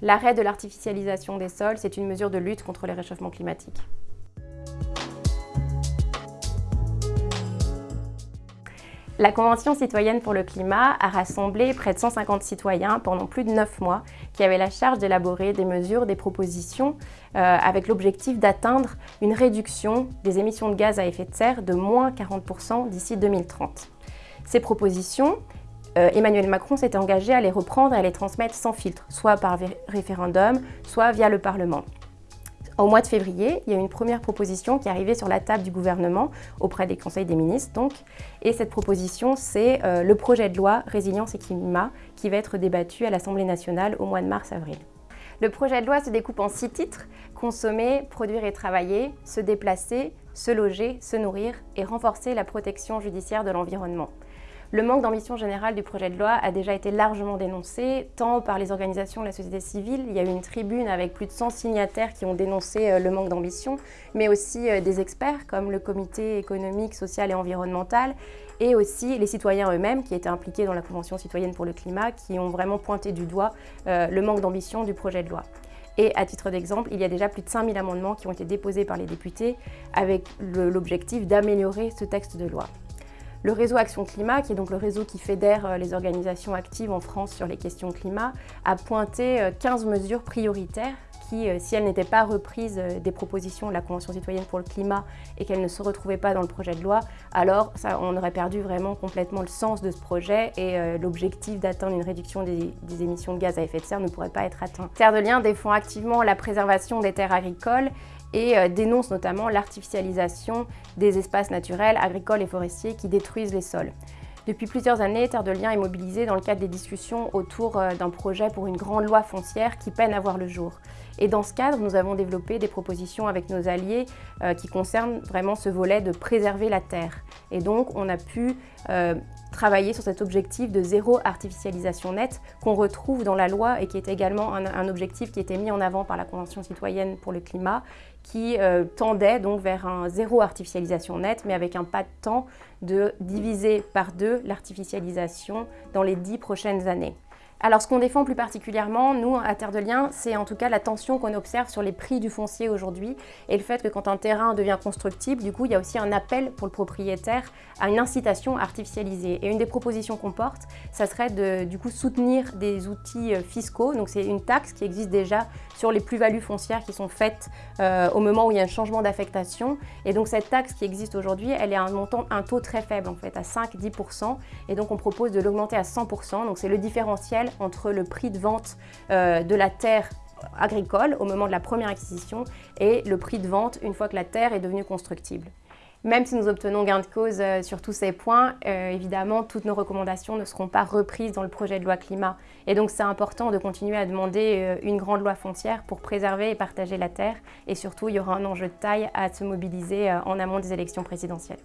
L'arrêt de l'artificialisation des sols, c'est une mesure de lutte contre les réchauffements climatiques. La Convention citoyenne pour le climat a rassemblé près de 150 citoyens pendant plus de 9 mois qui avaient la charge d'élaborer des mesures, des propositions euh, avec l'objectif d'atteindre une réduction des émissions de gaz à effet de serre de moins 40% d'ici 2030. Ces propositions, euh, Emmanuel Macron s'était engagé à les reprendre et à les transmettre sans filtre, soit par référendum, soit via le Parlement. Au mois de février, il y a une première proposition qui est arrivée sur la table du gouvernement auprès des conseils des ministres. Donc, et cette proposition, c'est euh, le projet de loi Résilience et climat qui va être débattu à l'Assemblée nationale au mois de mars-avril. Le projet de loi se découpe en six titres – consommer, produire et travailler, se déplacer, se loger, se nourrir et renforcer la protection judiciaire de l'environnement. Le manque d'ambition générale du projet de loi a déjà été largement dénoncé, tant par les organisations de la société civile, il y a eu une tribune avec plus de 100 signataires qui ont dénoncé euh, le manque d'ambition, mais aussi euh, des experts comme le comité économique, social et environnemental, et aussi les citoyens eux-mêmes qui étaient impliqués dans la Convention citoyenne pour le climat, qui ont vraiment pointé du doigt euh, le manque d'ambition du projet de loi. Et à titre d'exemple, il y a déjà plus de 5000 amendements qui ont été déposés par les députés avec l'objectif d'améliorer ce texte de loi. Le réseau Action Climat, qui est donc le réseau qui fédère euh, les organisations actives en France sur les questions climat, a pointé 15 euh, mesures prioritaires qui, euh, si elles n'étaient pas reprises des propositions de la Convention citoyenne pour le climat et qu'elles ne se retrouvaient pas dans le projet de loi, alors on aurait perdu vraiment complètement le sens de ce projet et l'objectif d'atteindre une réduction des, des, émissions de gaz à effet de serre ne pourrait pas être atteint. Terre de Liens défend activement la préservation des terres agricoles et euh, dénonce notamment l'artificialisation des espaces naturels, agricoles et forestiers qui détruisent les sols. Depuis plusieurs années, Terre de Liens est mobilisée dans le cadre des discussions autour euh, d'un projet pour une grande loi foncière qui peine à voir le jour. Et dans ce cadre, nous avons développé des propositions avec nos alliés euh, qui concernent vraiment ce volet de préserver la terre. Et donc, on a pu travailler sur cet objectif de zéro artificialisation nette qu'on retrouve dans la loi et qui est également un, objectif qui était mis en avant par la Convention citoyenne pour le climat qui euh, tendait donc vers un zéro artificialisation nette mais avec un pas de temps de diviser par deux l'artificialisation dans les dix prochaines années. Alors ce qu'on défend plus particulièrement, nous, à Terre de Liens, c'est en tout cas la tension qu'on observe sur les prix du foncier aujourd'hui et le fait que quand un terrain devient constructible, du coup, il y a aussi un appel pour le propriétaire à une incitation artificialisée. Et une des propositions qu'on porte, ça serait de du coup soutenir des outils euh, fiscaux. Donc c'est une taxe qui existe déjà sur les plus-values foncières qui sont faites euh, au moment où il y a un changement d'affectation. Et donc cette taxe qui existe aujourd'hui, elle est à un montant, un taux très faible en fait, à 5-10%. Et donc on propose de l'augmenter à 100%. Donc c'est le différentiel entre le prix de vente euh, de la terre agricole au moment de la première acquisition et le prix de vente une fois que la terre est devenue constructible. Même si nous obtenons gain de cause euh, sur tous ces points, euh, évidemment, toutes nos recommandations ne seront pas reprises dans le projet de loi climat. Et donc, c'est important de continuer à demander une grande loi foncière pour préserver et partager la terre. Et surtout, il y aura un enjeu de taille à se mobiliser en amont des élections présidentielles.